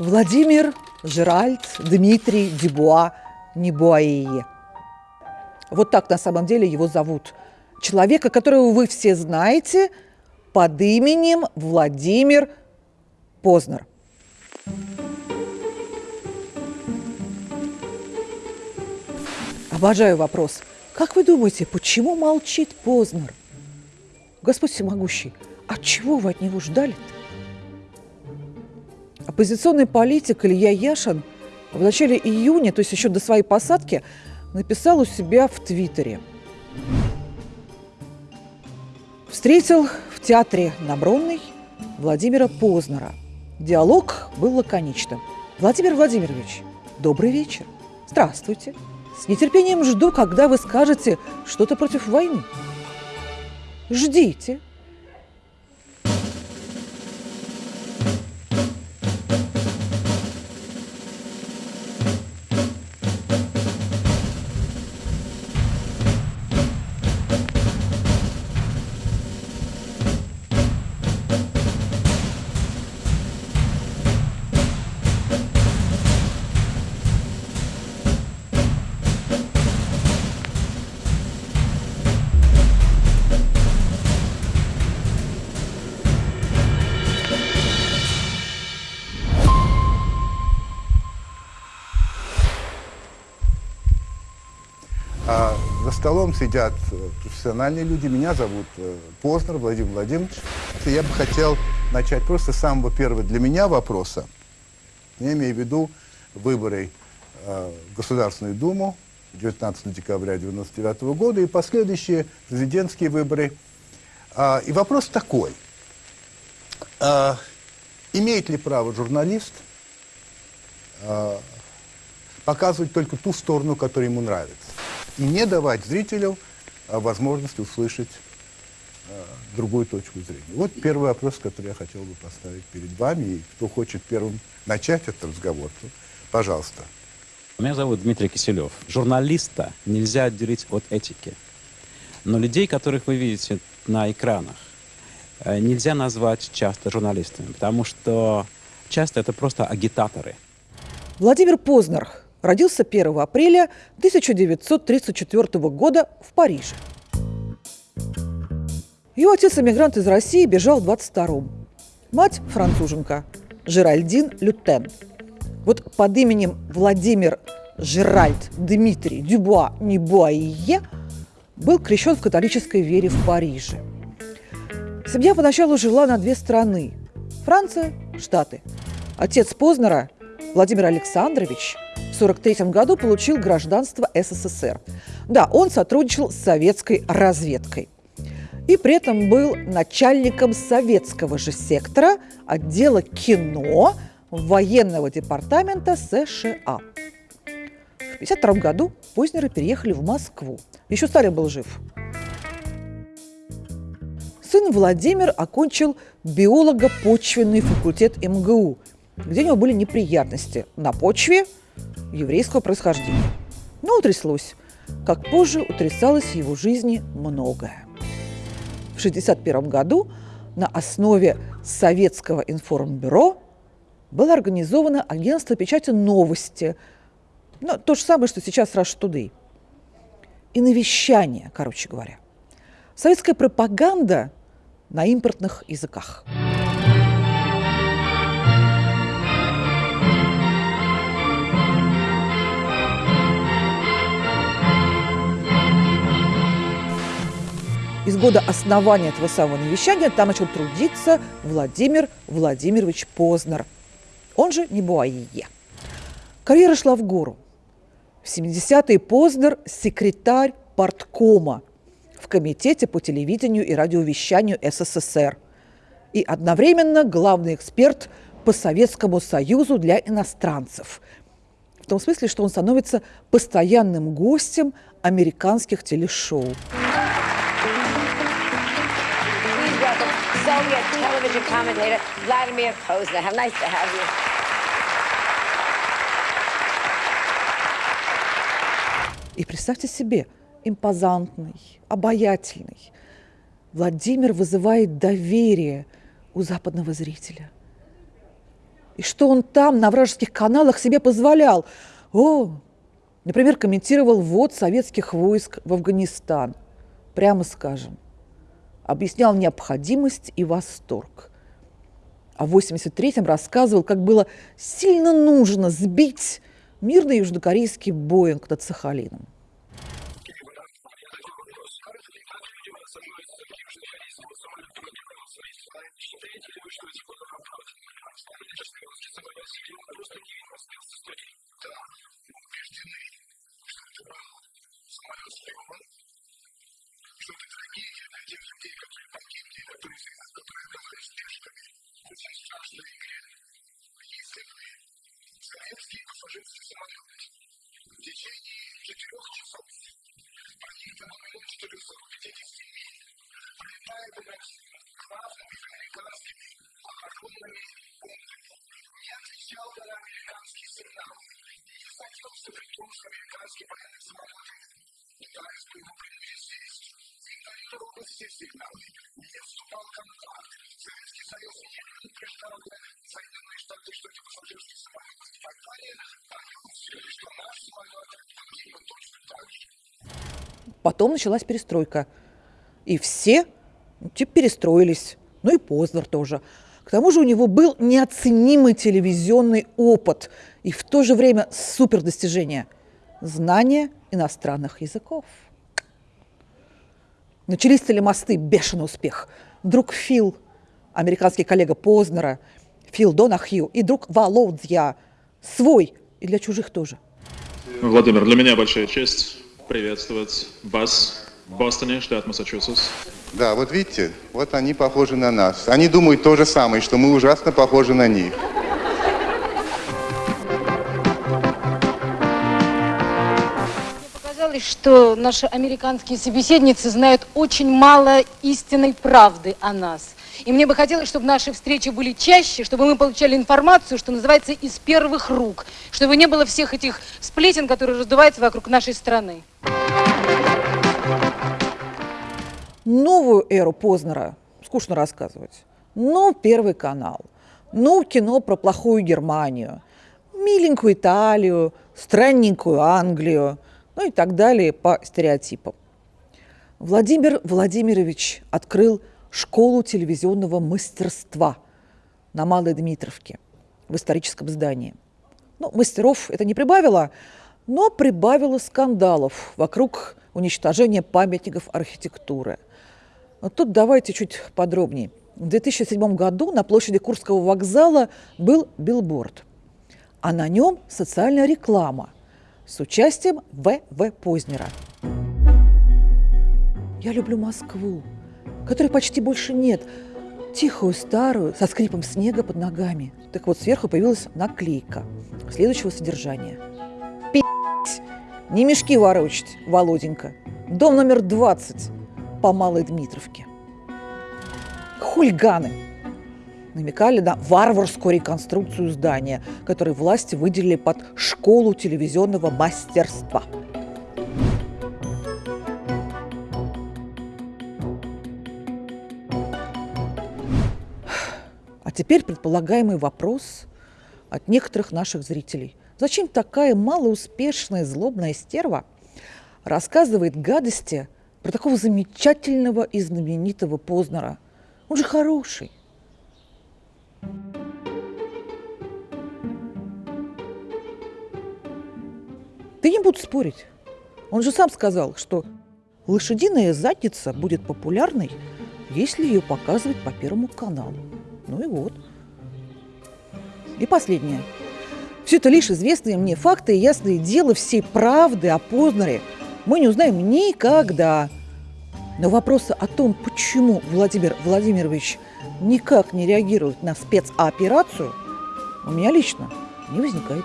Владимир Жеральд Дмитрий Дюбуа Небуаие. Вот так на самом деле его зовут. Человека, которого вы все знаете под именем Владимир Познер. Обожаю вопрос. Как вы думаете, почему молчит Познер? Господь всемогущий, от чего вы от него ждали-то? Оппозиционный политик Илья Яшин в начале июня, то есть еще до своей посадки, написал у себя в Твиттере. Встретил в театре на Бронной Владимира Познера. Диалог был лаконичным. Владимир Владимирович, добрый вечер. Здравствуйте. С нетерпением жду, когда вы скажете что-то против войны. Ждите. Столом сидят э, профессиональные люди. Меня зовут э, Познер Владимир Владимирович. Я бы хотел начать просто с самого первого для меня вопроса. Я имею в виду выборы э, в Государственную Думу 19 декабря 1999 года и последующие президентские выборы. А, и вопрос такой. А, имеет ли право журналист а, показывать только ту сторону, которая ему нравится? И не давать зрителю а, возможность услышать а, другую точку зрения. Вот первый вопрос, который я хотел бы поставить перед вами. И кто хочет первым начать этот разговор, то пожалуйста. Меня зовут Дмитрий Киселев. Журналиста нельзя отделить от этики. Но людей, которых вы видите на экранах, э, нельзя назвать часто журналистами, потому что часто это просто агитаторы. Владимир Познер родился 1 апреля 1934 года в Париже. Его отец, эмигрант из России, бежал в 22-м. Мать – француженка, Жеральдин Лютен. Вот под именем Владимир Жеральд Дмитрий Дюбуа Небуаие был крещен в католической вере в Париже. Семья поначалу жила на две страны – Франция, Штаты. Отец Познера, Владимир Александрович, 1943 году получил гражданство СССР. Да, он сотрудничал с советской разведкой. И при этом был начальником советского же сектора отдела кино военного департамента США. В 1952 году Познеры переехали в Москву. Еще Сталин был жив. Сын Владимир окончил биолого-почвенный факультет МГУ, где у него были неприятности на почве еврейского происхождения. Но утряслось, как позже утрясалось в его жизни многое. В 1961 году на основе Советского информбюро было организовано агентство печати «Новости», ну, то же самое, что сейчас Rush Today. И навещание, короче говоря. Советская пропаганда на импортных языках. Из года основания этого самого навещания там начал трудиться Владимир Владимирович Познер, он же Небуаие. Карьера шла в гору. В 70-е Познер – секретарь парткома в Комитете по телевидению и радиовещанию СССР и одновременно главный эксперт по Советскому Союзу для иностранцев. В том смысле, что он становится постоянным гостем американских телешоу. Soviet television commentator Vladimir Posner. How nice to have you. И представьте себе, импозантный, обаятельный. Владимир вызывает доверие у западного зрителя. И что он там, на вражеских каналах, себе позволял? О, например, комментировал ввод советских войск в Афганистан. Прямо скажем. Объяснял необходимость и восторг. А в 83-м рассказывал, как было сильно нужно сбить мирный южнокорейский Боинг над Сахалином. очень страшная игре. Если вы советские пассажирские самолеты в течение четырех часов проникнут на минуту 450 миль, пролетая у нас главными американскими похоронными пунктами. Я отвечал на американские сигналы и столкнулся при том, что американский военный самолет пытаясь его принести здесь, игнорировал все сигналы, не вступал в контакт, Потом началась перестройка. И все ну, типа перестроились. Ну и Познер тоже. К тому же у него был неоценимый телевизионный опыт и в то же время супер достижение – знание иностранных языков. Начались телемосты, бешеный успех. Друг Фил, американский коллега Познера, Фил Донахью и друг Володья, свой и для чужих тоже. Владимир, для меня большая честь приветствовать вас в Бостоне, штат Массачусетс. Да, вот видите, вот они похожи на нас. Они думают то же самое, что мы ужасно похожи на них. Показалось, что наши американские собеседницы знают очень мало истинной правды о нас. И мне бы хотелось, чтобы наши встречи были чаще, чтобы мы получали информацию, что называется, из первых рук, чтобы не было всех этих сплетен, которые раздуваются вокруг нашей страны. Новую эру Познера скучно рассказывать. Ну, Первый канал. Ну, кино про плохую Германию. Миленькую Италию, странненькую Англию. Ну и так далее по стереотипам. Владимир Владимирович открыл школу телевизионного мастерства на Малой Дмитровке в историческом здании. Ну, мастеров это не прибавило, но прибавило скандалов вокруг уничтожения памятников архитектуры. Вот тут давайте чуть подробнее. В 2007 году на площади Курского вокзала был билборд, а на нем социальная реклама с участием В.В. Познера. Я люблю Москву, которой почти больше нет, тихую, старую, со скрипом снега под ногами. Так вот, сверху появилась наклейка следующего содержания. Пи***ть, не мешки ворочать, Володенька. Дом номер 20 по Малой Дмитровке. Хульганы намекали на варварскую реконструкцию здания, которое власти выделили под школу телевизионного мастерства. Теперь предполагаемый вопрос от некоторых наших зрителей. Зачем такая малоуспешная злобная стерва рассказывает гадости про такого замечательного и знаменитого Познера? Он же хороший. Ты не буду спорить. Он же сам сказал, что лошадиная задница будет популярной, если ее показывать по Первому каналу. Ну и вот. И последнее. Все это лишь известные мне факты и ясное дело всей правды о Познере мы не узнаем никогда. Но вопросы о том, почему Владимир Владимирович никак не реагирует на спецоперацию, у меня лично не возникает.